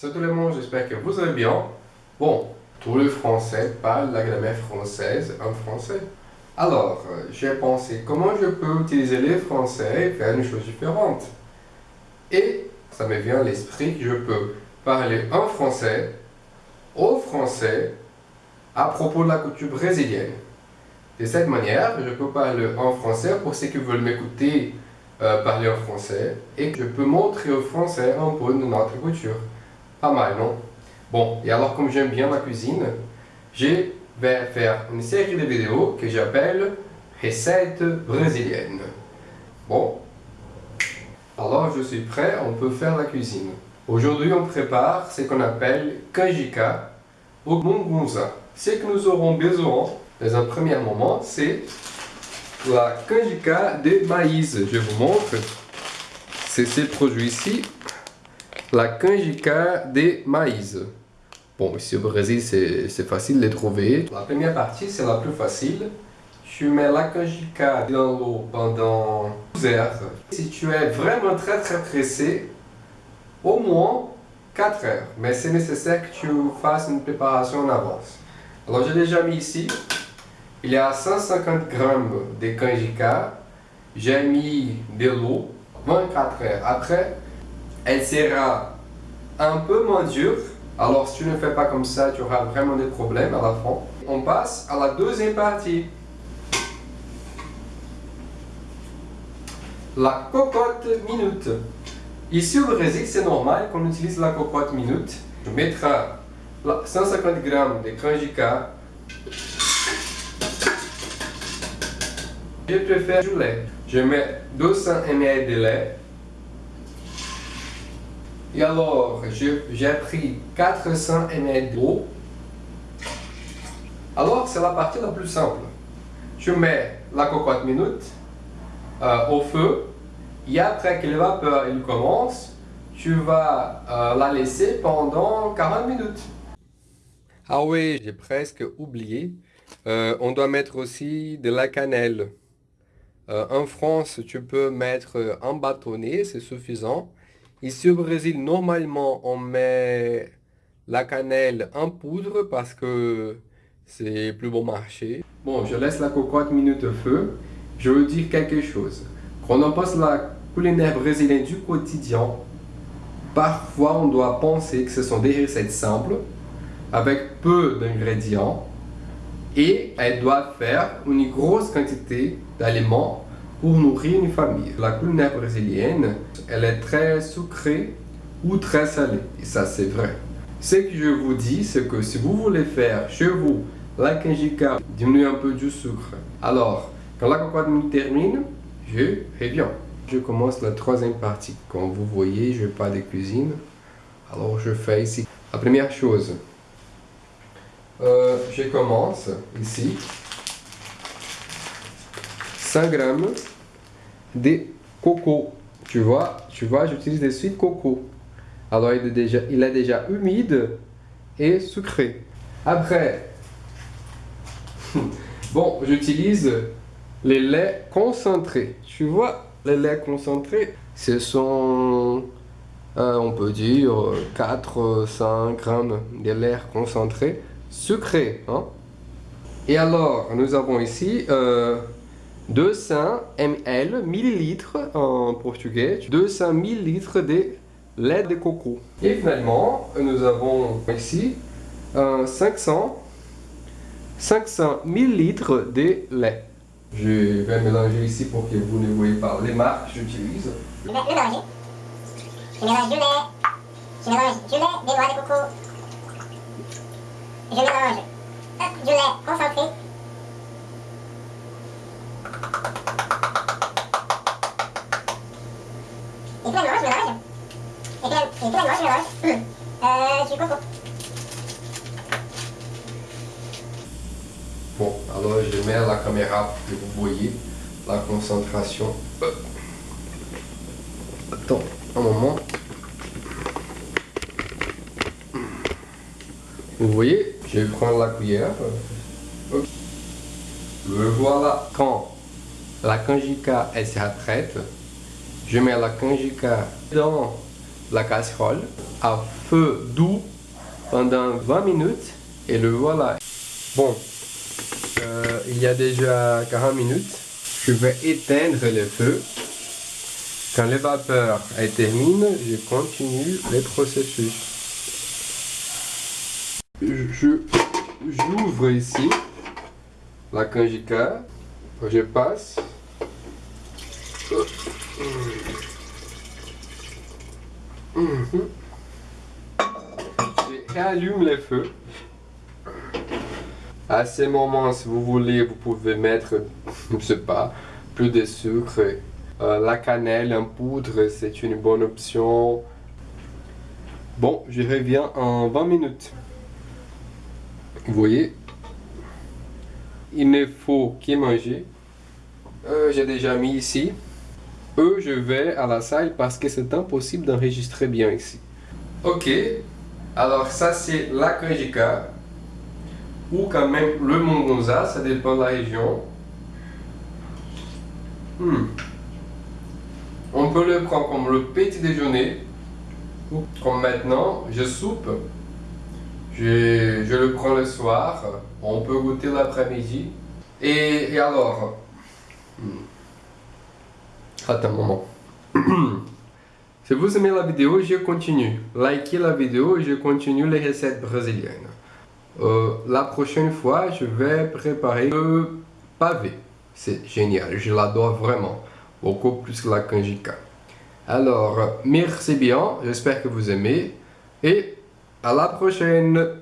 Salut tout le monde, j'espère que vous allez bien. Bon, tous les Français parlent la grammaire française en français. Alors, euh, j'ai pensé comment je peux utiliser les Français et faire une chose différente. Et ça me vient à l'esprit que je peux parler en français, au français, à propos de la couture brésilienne. De cette manière, je peux parler en français pour ceux qui veulent m'écouter euh, parler en français et je peux montrer au français un peu de notre couture. Pas mal, non? Bon, et alors comme j'aime bien la cuisine, je vais faire une série de vidéos que j'appelle Recettes brésiliennes. Bon, alors je suis prêt, on peut faire la cuisine. Aujourd'hui, on prépare ce qu'on appelle canjica ou mungunza. Ce que nous aurons besoin, dans un premier moment, c'est la canjica de maïs. Je vous montre. C'est ce produit ici la canjica de maïs. Bon, ici au Brésil, c'est facile de trouver. La première partie, c'est la plus facile. Tu mets la canjica dans l'eau pendant 12 heures. Si tu es vraiment très très pressé, au moins 4 heures. Mais c'est nécessaire que tu fasses une préparation en avance. Alors j'ai déjà mis ici, il y a 150 grammes de canjica. J'ai mis de l'eau 24 heures. Après, elle sera un peu moins dure. Alors si tu ne fais pas comme ça, tu auras vraiment des problèmes à la fin. On passe à la deuxième partie. La cocotte minute. Ici au Brésil, c'est normal qu'on utilise la cocotte minute. Je mettrai 150 g de canjica. Je préfère du lait. Je mets 200 ml de lait et alors, j'ai pris 400 ml d'eau. Alors, c'est la partie la plus simple. Je mets la cocotte minute euh, au feu. Et après que la vapeur il commence, tu vas euh, la laisser pendant 40 minutes. Ah oui, j'ai presque oublié. Euh, on doit mettre aussi de la cannelle. en France, tu peux mettre un bâtonnet, c'est suffisant. Ici au Brésil, normalement, on met la cannelle en poudre parce que c'est plus bon marché. Bon, je laisse la cocotte minute feu. Je veux dire quelque chose. Quand on passe la culinaire brésilienne du quotidien, parfois on doit penser que ce sont des recettes simples, avec peu d'ingrédients, et elles doivent faire une grosse quantité d'aliments pour nourrir une famille. La culinaire brésilienne, elle est très sucrée ou très salée. Et ça, c'est vrai. Ce que je vous dis, c'est que si vous voulez faire chez vous la canjica, diminuer un peu du sucre. Alors, quand la cocotte termine, je reviens. Je commence la troisième partie. Comme vous voyez, je n'ai pas de cuisine. Alors, je fais ici. La première chose, euh, je commence ici 100 grammes de coco. Tu vois, tu vois, j'utilise des suites coco. Alors il est, déjà, il est déjà humide et sucré. Après, bon, j'utilise les laits concentrés. Tu vois, les laits concentrés, ce sont, euh, on peut dire, 4-5 grammes de lait concentré sucré. Hein? Et alors, nous avons ici euh, 200 ml, millilitres en portugais, 200 millilitres de lait de coco. Et finalement, nous avons ici 500, 500 millilitres de lait. Je vais mélanger ici pour que vous ne voyez pas les marques que j'utilise. Je vais mélanger. Je mélange du lait. Je mélange du lait, des noix de coco. Je mélange du lait concentré. Et puis je mélange. Euh, coco. Bon, alors je mets la caméra pour que vous voyez la concentration. Attends, un moment. Vous voyez, je vais prendre la cuillère. Le voilà. Quand la canjica elle sera prête, je mets la canjica dans la casserole à feu doux pendant 20 minutes et le voilà. Bon, euh, il y a déjà 40 minutes. Je vais éteindre le feu. Quand les vapeurs est terminé, je continue le processus. J'ouvre ici la canjica. Je passe. Je réallume le feu. À ce moment, si vous voulez, vous pouvez mettre, je sais pas, plus de sucre. Euh, la cannelle en poudre, c'est une bonne option. Bon, je reviens en 20 minutes. Vous voyez, il ne faut que manger. Euh, J'ai déjà mis ici. Eux, je vais à la salle parce que c'est impossible d'enregistrer bien ici. Ok, alors ça c'est la canjica ou quand même le mongonza, ça dépend de la région. Hmm. On peut le prendre comme le petit déjeuner ou comme maintenant, je soupe. Je, le prends le soir, on peut goûter l'après-midi. Et, et, alors, hmm. Un moment. Si vous aimez la vidéo, je continue. Likez la vidéo je continue les recettes brésiliennes. Euh, la prochaine fois, je vais préparer le pavé. C'est génial, je l'adore vraiment. Beaucoup plus que la canjica. Alors, merci bien, j'espère que vous aimez. Et à la prochaine